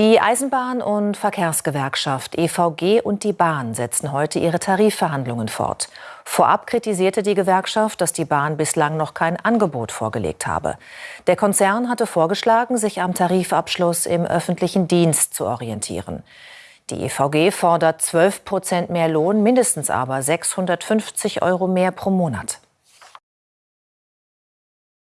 Die Eisenbahn- und Verkehrsgewerkschaft EVG und die Bahn setzen heute ihre Tarifverhandlungen fort. Vorab kritisierte die Gewerkschaft, dass die Bahn bislang noch kein Angebot vorgelegt habe. Der Konzern hatte vorgeschlagen, sich am Tarifabschluss im öffentlichen Dienst zu orientieren. Die EVG fordert 12 Prozent mehr Lohn, mindestens aber 650 Euro mehr pro Monat.